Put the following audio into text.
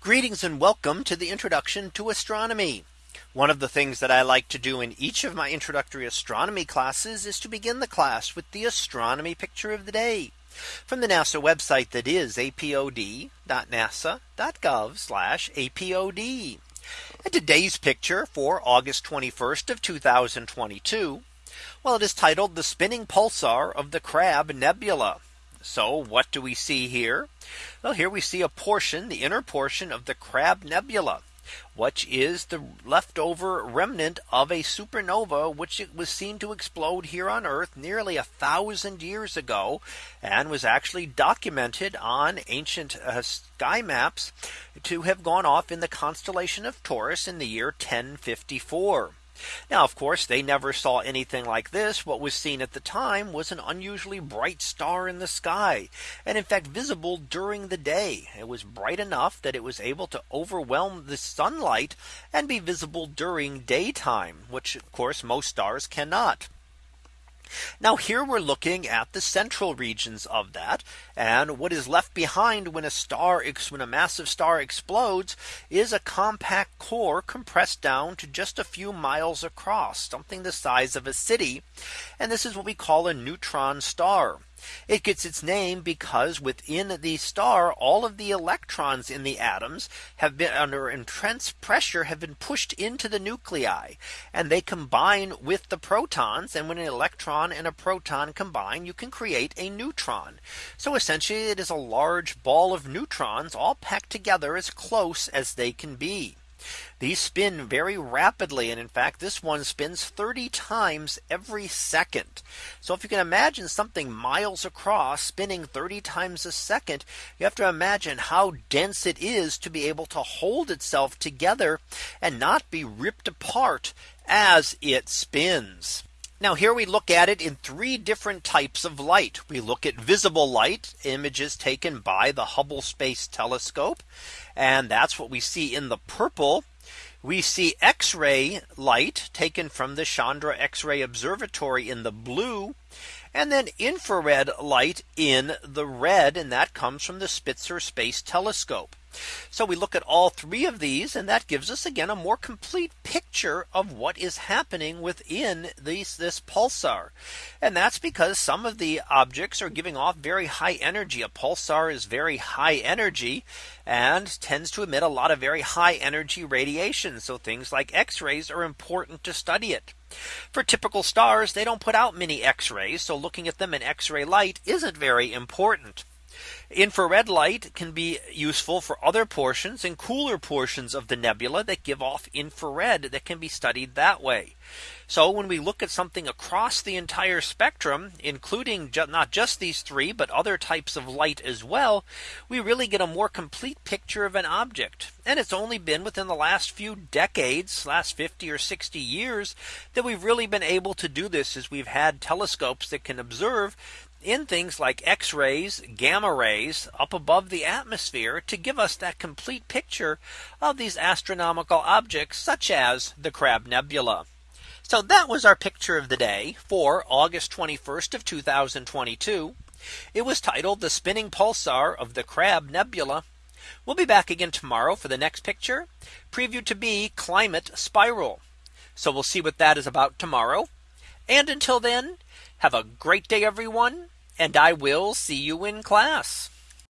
Greetings and welcome to the introduction to astronomy. One of the things that I like to do in each of my introductory astronomy classes is to begin the class with the astronomy picture of the day from the NASA website that is apod.nasa.gov apod. And today's picture for August 21st of 2022. Well, it is titled the spinning pulsar of the Crab Nebula. So what do we see here? Well, here we see a portion, the inner portion of the Crab Nebula which is the leftover remnant of a supernova which it was seen to explode here on Earth nearly a thousand years ago and was actually documented on ancient uh, sky maps to have gone off in the constellation of Taurus in the year 1054. Now, of course, they never saw anything like this. What was seen at the time was an unusually bright star in the sky, and in fact visible during the day. It was bright enough that it was able to overwhelm the sunlight and be visible during daytime, which of course most stars cannot. Now here we're looking at the central regions of that. And what is left behind when a star when a massive star explodes is a compact core compressed down to just a few miles across something the size of a city. And this is what we call a neutron star. It gets its name because within the star, all of the electrons in the atoms have been under intense pressure have been pushed into the nuclei and they combine with the protons. And when an electron and a proton combine, you can create a neutron. So essentially, it is a large ball of neutrons all packed together as close as they can be. These spin very rapidly. And in fact, this one spins 30 times every second. So if you can imagine something miles across spinning 30 times a second, you have to imagine how dense it is to be able to hold itself together and not be ripped apart as it spins. Now here we look at it in three different types of light. We look at visible light images taken by the Hubble Space Telescope. And that's what we see in the purple. We see X-ray light taken from the Chandra X-ray Observatory in the blue and then infrared light in the red and that comes from the Spitzer Space Telescope. So we look at all three of these and that gives us again a more complete picture of what is happening within these this pulsar. And that's because some of the objects are giving off very high energy. A pulsar is very high energy and tends to emit a lot of very high energy radiation. So things like X rays are important to study it. For typical stars, they don't put out many X rays. So looking at them in X ray light isn't very important. Infrared light can be useful for other portions and cooler portions of the nebula that give off infrared that can be studied that way. So when we look at something across the entire spectrum, including ju not just these three, but other types of light as well, we really get a more complete picture of an object. And it's only been within the last few decades, last 50 or 60 years, that we've really been able to do this as we've had telescopes that can observe in things like X rays, gamma rays up above the atmosphere to give us that complete picture of these astronomical objects such as the Crab Nebula. So that was our picture of the day for August 21st of 2022. It was titled the spinning pulsar of the Crab Nebula. We'll be back again tomorrow for the next picture previewed to be climate spiral. So we'll see what that is about tomorrow. And until then, have a great day, everyone, and I will see you in class.